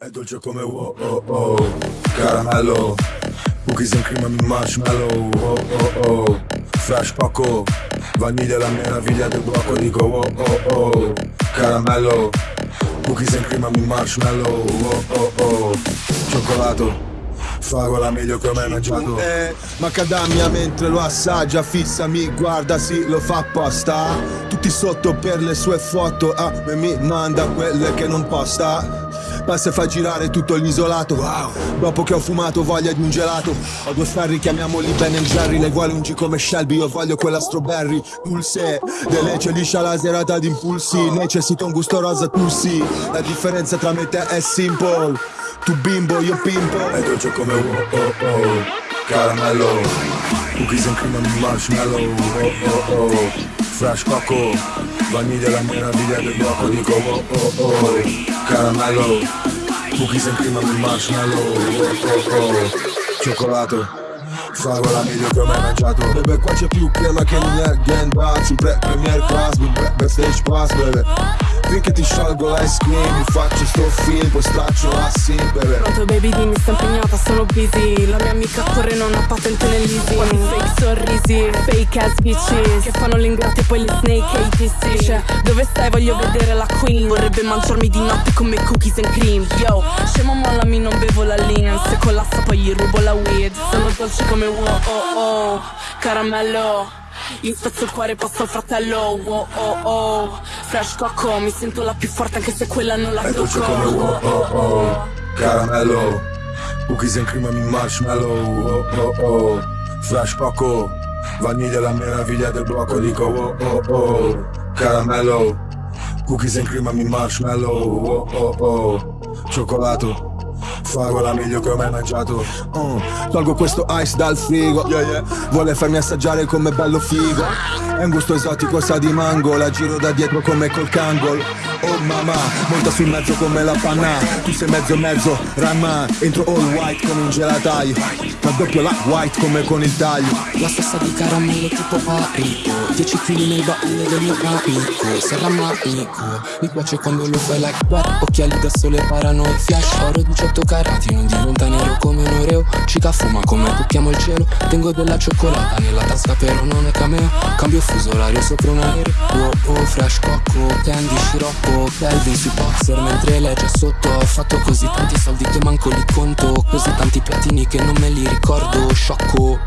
È dolce come wow oh oh Caramello Cookies and cream and marshmallow oh oh oh Fresh poco Vaniglia la meraviglia del blocco Dico oh oh oh Caramello Cookies and cream and marshmallow oh oh oh. Cioccolato Fragola meglio che ho mai mangiato. Eh, Macadamia mentre lo assaggia Fissa mi guarda sì lo fa apposta. Tutti sotto per le sue foto A me mi manda quelle che non posta Passa e fa girare tutto l'isolato. Wow. Dopo che ho fumato voglia di un gelato. Ho due ferri, chiamiamoli Ben Jerry. Lei vuole un G come Shelby, io voglio quella strawberry. Pulse, dell'ece liscia la serata di impulsi Necessito un gusto rosa, tu sì. La differenza tra me e te è simple. Tu bimbo, io pimpo. È dolce come oh oh oh. Caramello Cookies and cream and marshmallow. Oh oh oh. Fresh coco. Vaniglia la meraviglia del blocco Dico oh oh oh Caramello Cookies and cream and marshmallow oh oh oh Cioccolato Fragola meglio che ho mai mangiato Bebe qua c'è più crema che nel Gen Bar Sempre premier class, backstage pass bebe Finché ti sciolgo l'ice cream Mi faccio sto film, poi straccio assi, bebe Pronto baby dimmi sto impegnata, sono busy. La mia amica corre non ha patente nell'easy Quanti fake sorrisi, fake ass bitches. Che fanno l'ingrati e poi le snake ATC Cioè, dove stai? Voglio vedere la queen. Vorrebbe mangiarmi di notte come cookies and cream. Yo, scemo mollami non bevo la lean Se collassa poi gli rubo la weed. Sono dolce come wow oh oh Caramello. Io spezzo il cuore passo al fratello oh oh oh Fresh cocco mi sento la più forte anche se quella non la È dolce tocco. come oh oh oh Caramello Cookies and cream and marshmallow oh oh oh. Fresh poco Vaniglia la meraviglia del blocco Dico oh oh oh. Caramello Cookies and cream and marshmallow oh oh oh. Cioccolato Fragola meglio che ho mai mangiato. Uh, Tolgo questo ice dal frigo. Yeah, yeah. Vuole farmi assaggiare come bello figo. È un gusto esotico, sa di mango La giro da dietro come col cangol Oh mamma, monta sul mezzo come la panna. Tu sei mezzo mezzo, rama Entro all white come un gelataio. Raddoppio la white come con il taglio. La stessa di caramello tipo parico 10 kg nei baule del mio amico Serra amico Mi piace quando lo fai like that. Occhiali da sole parano e flash Oro 18 carati Non diventa nero come un oreo. Cica fuma come tocchiamo il cielo. Tengo della cioccolata nella tasca però non è cameo. Cambio fuso orario sopra un aereo. Oh oh fresh cocco Candy sciroppo Kelvin sui boxer Mentre lei già sotto. Ho fatto così tanti soldi che manco li conto Così tanti piattini che non me li ricordo. Sciocco